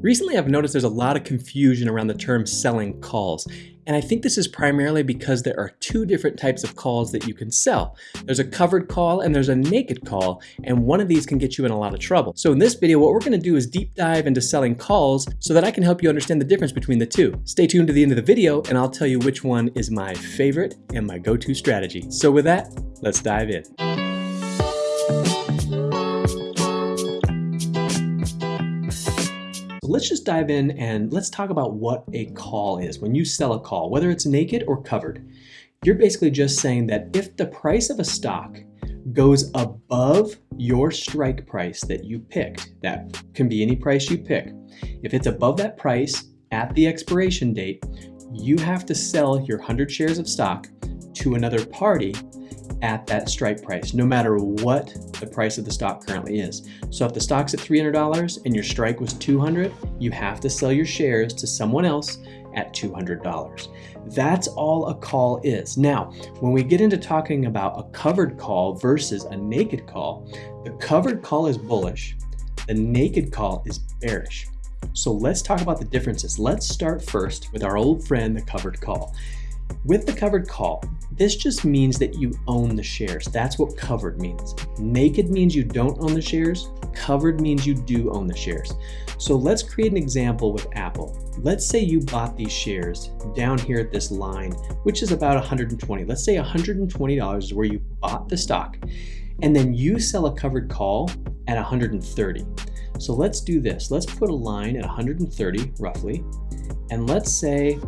Recently, I've noticed there's a lot of confusion around the term selling calls, and I think this is primarily because there are two different types of calls that you can sell. There's a covered call and there's a naked call, and one of these can get you in a lot of trouble. So in this video, what we're gonna do is deep dive into selling calls so that I can help you understand the difference between the two. Stay tuned to the end of the video and I'll tell you which one is my favorite and my go-to strategy. So with that, let's dive in. Let's just dive in and let's talk about what a call is. When you sell a call, whether it's naked or covered, you're basically just saying that if the price of a stock goes above your strike price that you picked, that can be any price you pick. If it's above that price at the expiration date, you have to sell your 100 shares of stock to another party at that strike price, no matter what the price of the stock currently is. So if the stock's at $300 and your strike was 200, you have to sell your shares to someone else at $200. That's all a call is. Now, when we get into talking about a covered call versus a naked call, the covered call is bullish, the naked call is bearish. So let's talk about the differences. Let's start first with our old friend, the covered call. With the covered call, this just means that you own the shares. That's what covered means. Naked means you don't own the shares. Covered means you do own the shares. So let's create an example with Apple. Let's say you bought these shares down here at this line, which is about 120. Let's say $120 is where you bought the stock. And then you sell a covered call at 130. So let's do this. Let's put a line at 130 roughly. And let's say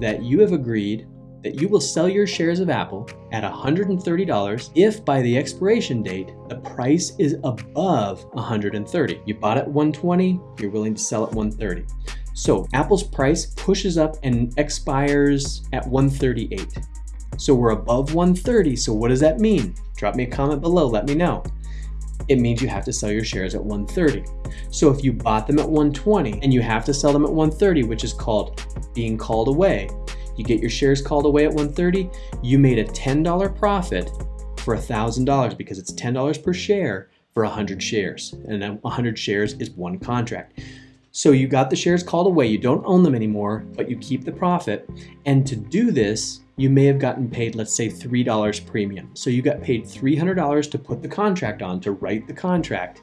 that you have agreed that you will sell your shares of Apple at $130 if by the expiration date the price is above 130. You bought at 120, you're willing to sell at 130. So Apple's price pushes up and expires at 138. So we're above 130, so what does that mean? Drop me a comment below, let me know. It means you have to sell your shares at 130. So if you bought them at 120 and you have to sell them at 130, which is called being called away, you get your shares called away at 130, you made a $10 profit for $1,000 because it's $10 per share for 100 shares. And 100 shares is one contract. So you got the shares called away, you don't own them anymore, but you keep the profit. And to do this, you may have gotten paid, let's say $3 premium. So you got paid $300 to put the contract on, to write the contract,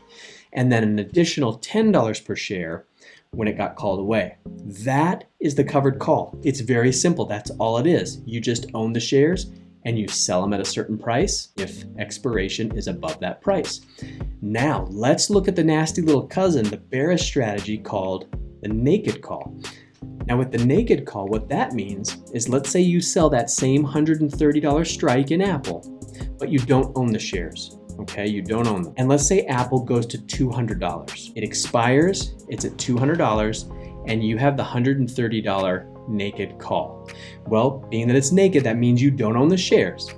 and then an additional $10 per share when it got called away. That is the covered call. It's very simple. That's all it is. You just own the shares and you sell them at a certain price if expiration is above that price. Now, let's look at the nasty little cousin, the bearish strategy called the naked call. Now with the naked call, what that means is let's say you sell that same $130 strike in Apple, but you don't own the shares okay? You don't own them. And let's say Apple goes to $200. It expires, it's at $200, and you have the $130 naked call. Well, being that it's naked, that means you don't own the shares.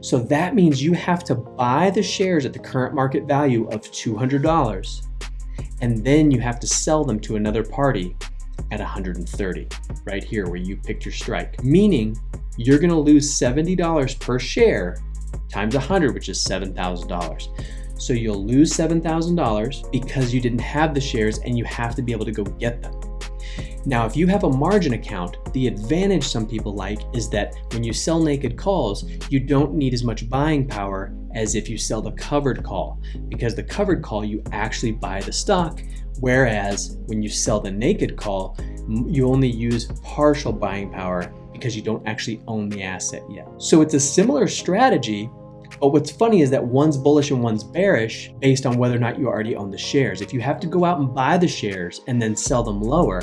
So that means you have to buy the shares at the current market value of $200, and then you have to sell them to another party at 130, right here where you picked your strike. Meaning you're gonna lose $70 per share times 100, which is $7,000. So you'll lose $7,000 because you didn't have the shares and you have to be able to go get them. Now, if you have a margin account, the advantage some people like is that when you sell naked calls, you don't need as much buying power as if you sell the covered call, because the covered call, you actually buy the stock, whereas when you sell the naked call, you only use partial buying power because you don't actually own the asset yet. So it's a similar strategy, but what's funny is that one's bullish and one's bearish based on whether or not you already own the shares. If you have to go out and buy the shares and then sell them lower,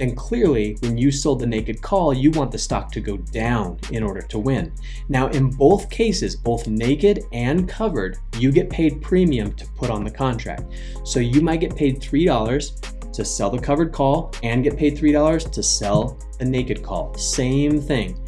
then clearly when you sold the naked call, you want the stock to go down in order to win. Now in both cases, both naked and covered, you get paid premium to put on the contract. So you might get paid $3 to sell the covered call and get paid $3 to sell the naked call. Same thing.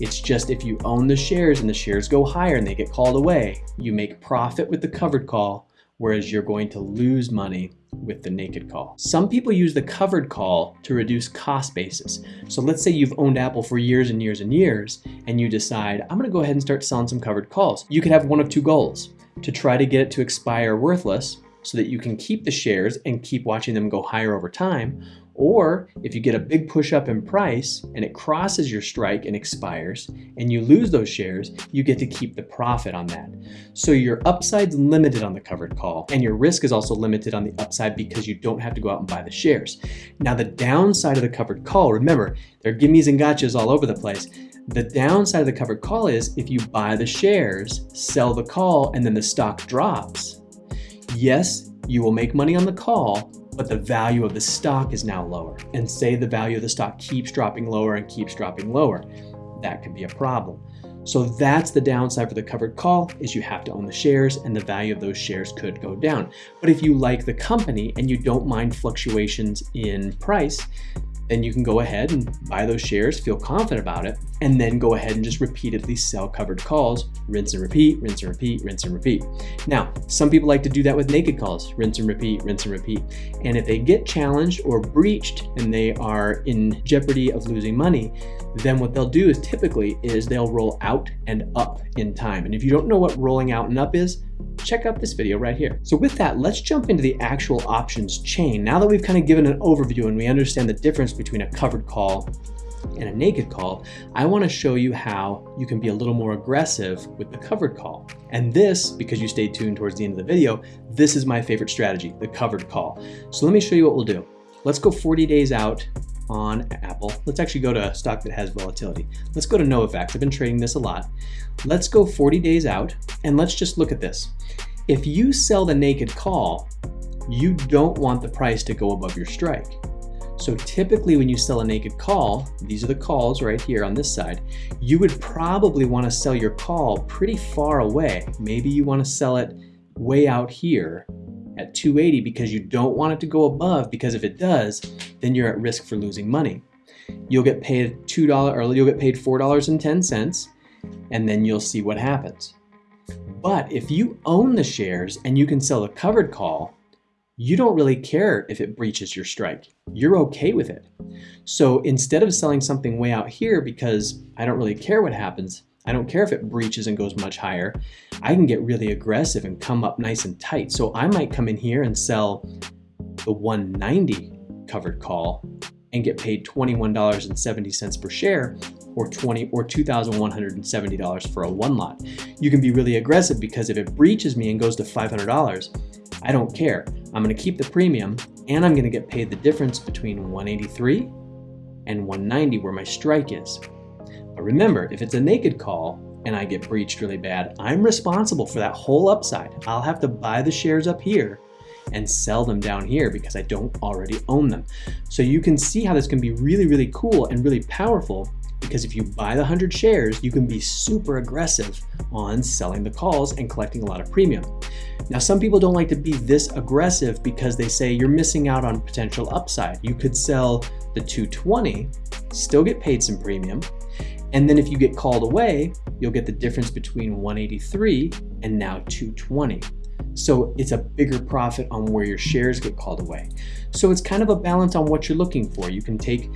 It's just if you own the shares and the shares go higher and they get called away, you make profit with the covered call, whereas you're going to lose money with the naked call. Some people use the covered call to reduce cost basis. So let's say you've owned Apple for years and years and years, and you decide, I'm gonna go ahead and start selling some covered calls. You could have one of two goals, to try to get it to expire worthless so that you can keep the shares and keep watching them go higher over time. Or if you get a big push up in price and it crosses your strike and expires and you lose those shares, you get to keep the profit on that. So your upside's limited on the covered call and your risk is also limited on the upside because you don't have to go out and buy the shares. Now the downside of the covered call, remember, there are gimmies and gotchas all over the place. The downside of the covered call is if you buy the shares, sell the call, and then the stock drops, yes, you will make money on the call, but the value of the stock is now lower. And say the value of the stock keeps dropping lower and keeps dropping lower. That could be a problem. So that's the downside for the covered call is you have to own the shares and the value of those shares could go down. But if you like the company and you don't mind fluctuations in price, then you can go ahead and buy those shares, feel confident about it, and then go ahead and just repeatedly sell covered calls, rinse and repeat, rinse and repeat, rinse and repeat. Now, some people like to do that with naked calls, rinse and repeat, rinse and repeat. And if they get challenged or breached and they are in jeopardy of losing money, then what they'll do is typically is they'll roll out and up in time. And if you don't know what rolling out and up is, check out this video right here. So with that, let's jump into the actual options chain. Now that we've kind of given an overview and we understand the difference between a covered call and a naked call, I want to show you how you can be a little more aggressive with the covered call. And this, because you stayed tuned towards the end of the video, this is my favorite strategy, the covered call. So let me show you what we'll do. Let's go 40 days out on Apple. Let's actually go to a stock that has volatility. Let's go to Novavax. I've been trading this a lot. Let's go 40 days out and let's just look at this. If you sell the naked call, you don't want the price to go above your strike. So typically when you sell a naked call, these are the calls right here on this side, you would probably want to sell your call pretty far away. Maybe you want to sell it way out here at 280 because you don't want it to go above because if it does, then you're at risk for losing money. You'll get paid $2 or you'll get paid $4.10 and then you'll see what happens. But if you own the shares and you can sell a covered call, you don't really care if it breaches your strike. You're okay with it. So instead of selling something way out here because I don't really care what happens, I don't care if it breaches and goes much higher. I can get really aggressive and come up nice and tight. So I might come in here and sell the 190 covered call and get paid $21.70 per share or 20 or $2,170 for a one lot. You can be really aggressive because if it breaches me and goes to $500, I don't care. I'm gonna keep the premium and I'm gonna get paid the difference between 183 and 190 where my strike is. But remember, if it's a naked call and I get breached really bad, I'm responsible for that whole upside. I'll have to buy the shares up here and sell them down here because I don't already own them. So you can see how this can be really, really cool and really powerful because if you buy the 100 shares, you can be super aggressive on selling the calls and collecting a lot of premium. Now, some people don't like to be this aggressive because they say you're missing out on potential upside. You could sell the 220, still get paid some premium, and then if you get called away, you'll get the difference between 183 and now 220. So it's a bigger profit on where your shares get called away. So it's kind of a balance on what you're looking for. You can take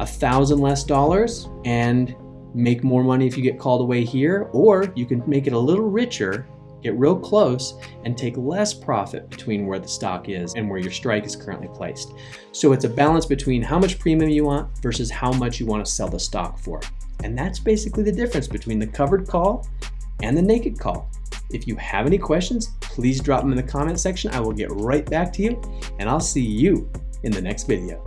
a thousand less dollars and make more money if you get called away here, or you can make it a little richer, get real close, and take less profit between where the stock is and where your strike is currently placed. So it's a balance between how much premium you want versus how much you want to sell the stock for. And that's basically the difference between the covered call and the naked call. If you have any questions, please drop them in the comment section. I will get right back to you and I'll see you in the next video.